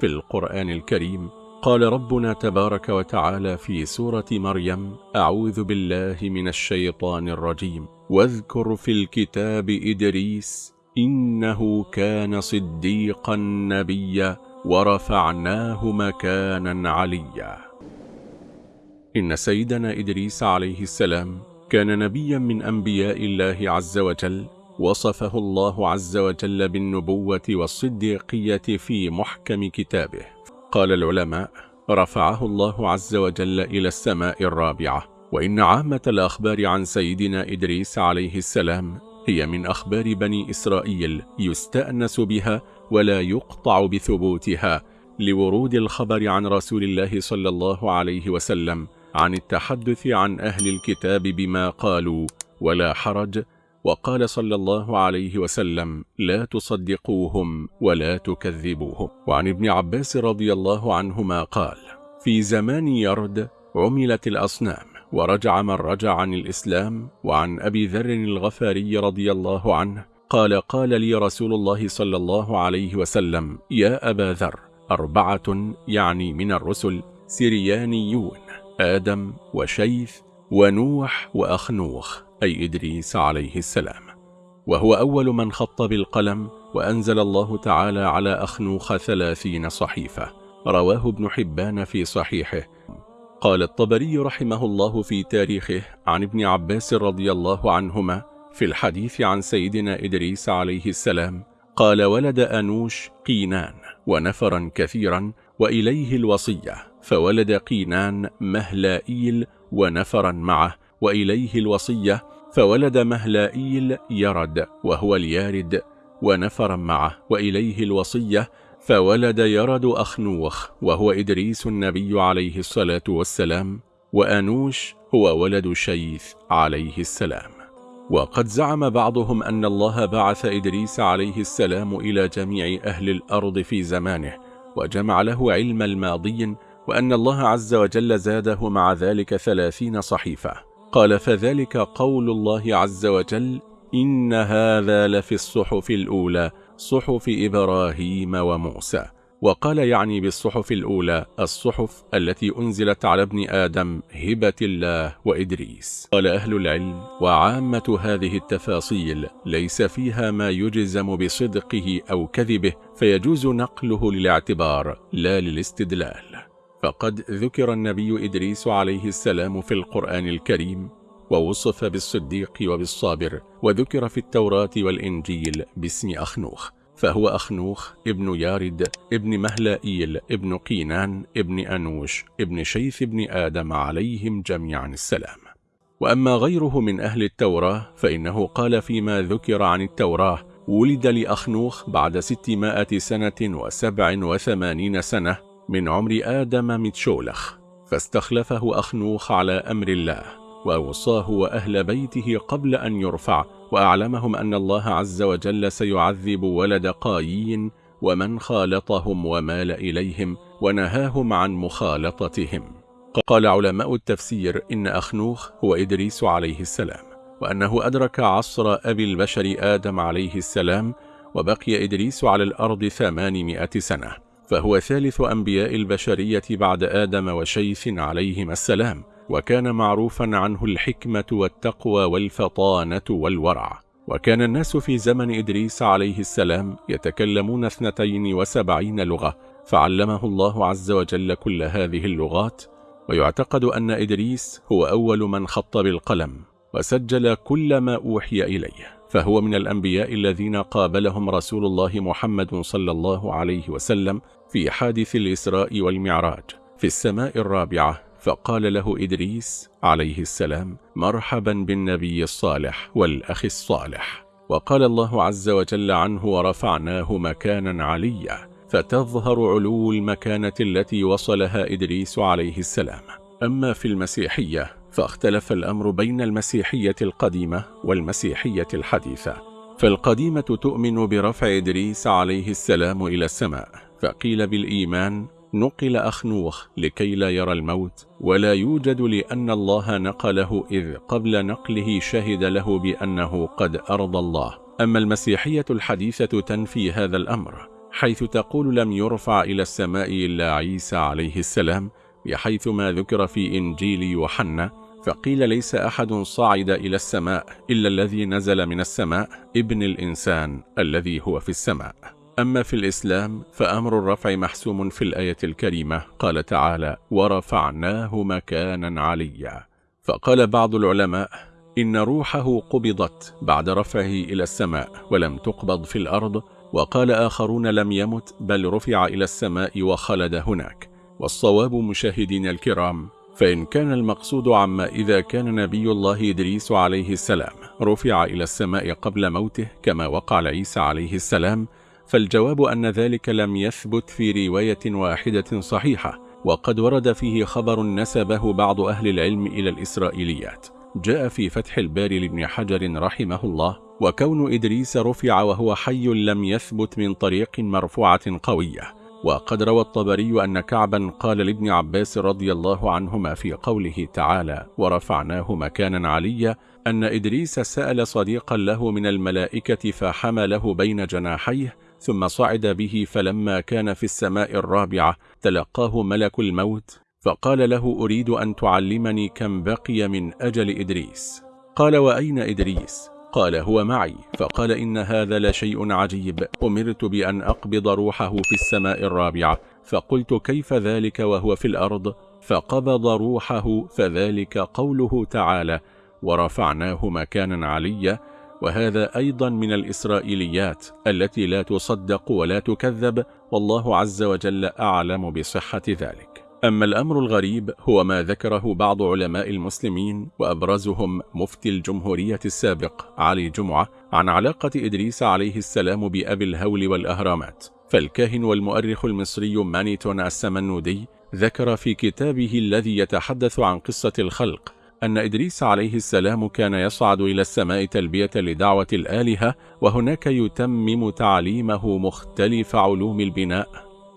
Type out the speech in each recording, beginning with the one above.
في القرآن الكريم قال ربنا تبارك وتعالى في سورة مريم أعوذ بالله من الشيطان الرجيم. واذكر في الكتاب إدريس إنه كان صديقا نبيا ورفعناه مكانا عليا. إن سيدنا إدريس عليه السلام كان نبيا من أنبياء الله عز وجل وصفه الله عز وجل بالنبوة والصديقية في محكم كتابه. قال العلماء رفعه الله عز وجل إلى السماء الرابعة. وإن عامة الأخبار عن سيدنا إدريس عليه السلام هي من أخبار بني إسرائيل يستأنس بها ولا يقطع بثبوتها لورود الخبر عن رسول الله صلى الله عليه وسلم عن التحدث عن أهل الكتاب بما قالوا ولا حرج وقال صلى الله عليه وسلم لا تصدقوهم ولا تكذبوهم. وعن ابن عباس رضي الله عنهما قال في زمان يرد عملت الأصنام ورجع من رجع عن الإسلام وعن أبي ذر الغفاري رضي الله عنه قال قال لي رسول الله صلى الله عليه وسلم يا أبا ذر أربعة يعني من الرسل سريانيون آدم وشيث ونوح وأخنوخ. أي إدريس عليه السلام. وهو أول من خط بالقلم وأنزل الله تعالى على أخنوخ ثلاثين صحيفة. رواه ابن حبان في صحيحه. قال الطبري رحمه الله في تاريخه عن ابن عباس رضي الله عنهما في الحديث عن سيدنا إدريس عليه السلام قال ولد أنوش قينان ونفرا كثيرا وإليه الوصية فولد قينان مهلائيل ونفرا معه وإليه الوصية فولد مهلائيل يرد وهو اليارد ونفرا معه. وإليه الوصية فولد يرد أخنوخ وهو إدريس النبي عليه الصلاة والسلام وأنوش هو ولد شيث عليه السلام. وقد زعم بعضهم أن الله بعث إدريس عليه السلام إلى جميع أهل الأرض في زمانه وجمع له علم الماضي وأن الله عز وجل زاده مع ذلك ثلاثين صحيفة. قال فذلك قول الله عز وجل إن هذا لفي الصحف الأولى صحف إبراهيم وموسى. وقال يعني بالصحف الأولى الصحف التي أنزلت على ابن آدم هبة الله وإدريس. قال أهل العلم وعامة هذه التفاصيل ليس فيها ما يجزم بصدقه أو كذبه فيجوز نقله للاعتبار لا للاستدلال. فقد ذكر النبي إدريس عليه السلام في القرآن الكريم ووصف بالصديق وبالصابر وذكر في التوراة والإنجيل باسم أخنوخ فهو أخنوخ ابن يارد ابن مهلائيل ابن قينان ابن أنوش ابن شيث ابن آدم عليهم جميعا السلام. وأما غيره من أهل التوراة فإنه قال فيما ذكر عن التوراة ولد لأخنوخ بعد ستمائة سنة وسبع وثمانين سنة من عمر آدم متشولخ فاستخلفه أخنوخ على أمر الله وأوصاه وأهل بيته قبل أن يرفع وأعلمهم أن الله عز وجل سيعذب ولد قايين ومن خالطهم ومال إليهم ونهاهم عن مخالطتهم. قال علماء التفسير إن أخنوخ هو إدريس عليه السلام وأنه أدرك عصر أبي البشر آدم عليه السلام وبقي إدريس على الأرض ثمانمائة سنة. فهو ثالث أنبياء البشرية بعد آدم وشيث عليهما السلام وكان معروفا عنه الحكمة والتقوى والفطانة والورع. وكان الناس في زمن إدريس عليه السلام يتكلمون اثنتين وسبعين لغة فعلمه الله عز وجل كل هذه اللغات. ويعتقد أن إدريس هو أول من خط بالقلم وسجل كل ما أوحي إليه. فهو من الأنبياء الذين قابلهم رسول الله محمد صلى الله عليه وسلم في حادث الإسراء والمعراج في السماء الرابعة فقال له إدريس عليه السلام مرحبا بالنبي الصالح والأخ الصالح. وقال الله عز وجل عنه ورفعناه مكانا عليا فتظهر علو المكانة التي وصلها إدريس عليه السلام. أما في المسيحية فاختلف الأمر بين المسيحية القديمة والمسيحية الحديثة. فالقديمة تؤمن برفع إدريس عليه السلام إلى السماء فقيل بالإيمان نقل أخنوخ لكي لا يرى الموت ولا يوجد لأن الله نقله إذ قبل نقله شهد له بأنه قد أرضى الله. أما المسيحية الحديثة تنفي هذا الأمر حيث تقول لم يرفع إلى السماء إلا عيسى عليه السلام بحيث ما ذكر في إنجيل يوحنا فقيل ليس أحد صعد إلى السماء إلا الذي نزل من السماء ابن الإنسان الذي هو في السماء. أما في الإسلام فأمر الرفع محسوم في الآية الكريمة قال تعالى ورفعناه مكانا عليا. فقال بعض العلماء إن روحه قبضت بعد رفعه إلى السماء ولم تقبض في الأرض. وقال آخرون لم يمت بل رفع إلى السماء وخلد هناك. والصواب مشاهدين الكرام فإن كان المقصود عما إذا كان نبي الله إدريس عليه السلام رفع إلى السماء قبل موته كما وقع لعيسى عليه السلام فالجواب أن ذلك لم يثبت في رواية واحدة صحيحة وقد ورد فيه خبر نسبه بعض أهل العلم إلى الإسرائيليات. جاء في فتح الباري لابن حجر رحمه الله وكون إدريس رفع وهو حي لم يثبت من طريق مرفوعة قوية. وقد روى الطبري أن كعبا قال لابن عباس رضي الله عنهما في قوله تعالى ورفعناه مكانا عليا أن إدريس سأل صديقا له من الملائكة فحمله بين جناحيه ثم صعد به فلما كان في السماء الرابعة تلقاه ملك الموت فقال له أريد أن تعلمني كم بقي من أجل إدريس قال وأين إدريس؟ قال هو معي. فقال إن هذا لشيء عجيب. أمرت بأن أقبض روحه في السماء الرابعة. فقلت كيف ذلك وهو في الأرض؟ فقبض روحه فذلك قوله تعالى ورفعناه مكانا عليا وهذا أيضا من الإسرائيليات التي لا تصدق ولا تكذب. والله عز وجل أعلم بصحة ذلك. أما الأمر الغريب هو ما ذكره بعض علماء المسلمين وأبرزهم مفتي الجمهورية السابق علي جمعة عن علاقة إدريس عليه السلام بأبي الهول والأهرامات. فالكاهن والمؤرخ المصري مانيتون السمنودي ذكر في كتابه الذي يتحدث عن قصة الخلق أن إدريس عليه السلام كان يصعد إلى السماء تلبية لدعوة الآلهة وهناك يتمم تعليمه مختلف علوم البناء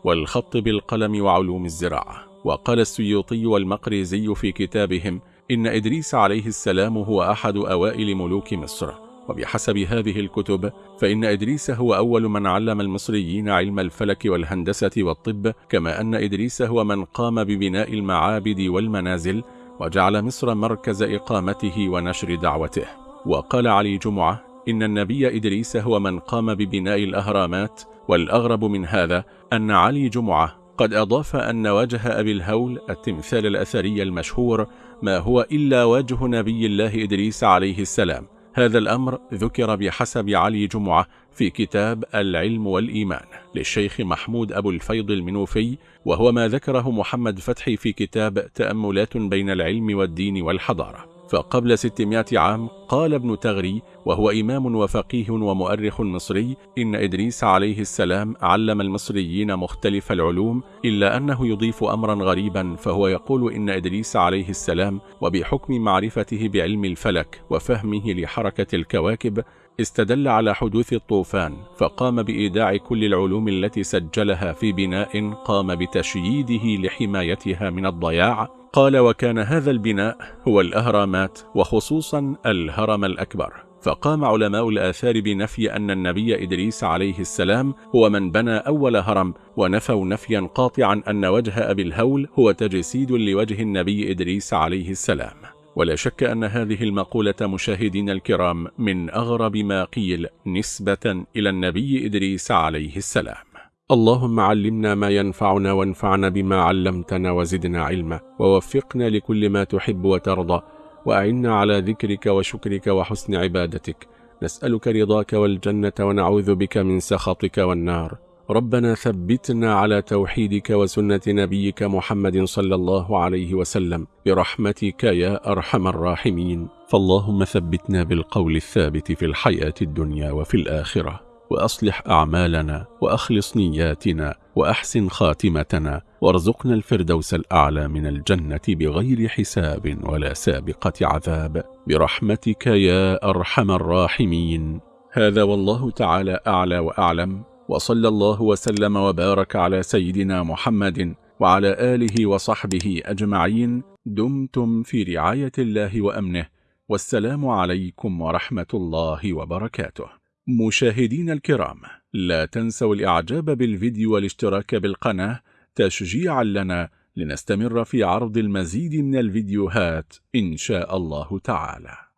والخط بالقلم وعلوم الزراعة. وقال السيوطي والمقريزي في كتابهم إن إدريس عليه السلام هو أحد أوائل ملوك مصر. وبحسب هذه الكتب فإن إدريس هو أول من علم المصريين علم الفلك والهندسة والطب كما أن إدريس هو من قام ببناء المعابد والمنازل وجعل مصر مركز إقامته ونشر دعوته. وقال علي جمعة إن النبي إدريس هو من قام ببناء الأهرامات والأغرب من هذا أن علي جمعة قد أضاف أن وجه أبي الهول التمثال الأثري المشهور ما هو إلا وجه نبي الله إدريس عليه السلام. هذا الأمر ذكر بحسب علي جمعة في كتاب العلم والإيمان للشيخ محمود أبو الفيض المنوفي وهو ما ذكره محمد فتحي في كتاب تأملات بين العلم والدين والحضارة. فقبل 600 عام قال ابن تغري وهو إمام وفقيه ومؤرخ مصري إن إدريس عليه السلام علم المصريين مختلف العلوم إلا أنه يضيف أمرا غريبا فهو يقول إن إدريس عليه السلام وبحكم معرفته بعلم الفلك وفهمه لحركة الكواكب استدل على حدوث الطوفان فقام بإيداع كل العلوم التي سجلها في بناء قام بتشييده لحمايتها من الضياع قال وكان هذا البناء هو الأهرامات وخصوصا الهرم الأكبر. فقام علماء الآثار بنفي أن النبي إدريس عليه السلام هو من بنى أول هرم ونفوا نفيا قاطعا أن وجه أبي الهول هو تجسيد لوجه النبي إدريس عليه السلام. ولا شك أن هذه المقولة مشاهدين الكرام من أغرب ما قيل نسبة إلى النبي إدريس عليه السلام. اللهم علمنا ما ينفعنا وانفعنا بما علمتنا وزدنا علما ووفقنا لكل ما تحب وترضى وأعنا على ذكرك وشكرك وحسن عبادتك. نسألك رضاك والجنة ونعوذ بك من سخطك والنار. ربنا ثبتنا على توحيدك وسنة نبيك محمد صلى الله عليه وسلم. برحمتك يا أرحم الراحمين. فاللهم ثبتنا بالقول الثابت في الحياة الدنيا وفي الآخرة. وأصلح أعمالنا وأخلص نياتنا وأحسن خاتمتنا وارزقنا الفردوس الأعلى من الجنة بغير حساب ولا سابقة عذاب. برحمتك يا أرحم الراحمين. هذا والله تعالى أعلى وأعلم. وصلى الله وسلم وبارك على سيدنا محمد وعلى آله وصحبه أجمعين. دمتم في رعاية الله وأمنه. والسلام عليكم ورحمة الله وبركاته. مشاهدين الكرام لا تنسوا الإعجاب بالفيديو والاشتراك بالقناة تشجيعا لنا لنستمر في عرض المزيد من الفيديوهات إن شاء الله تعالى.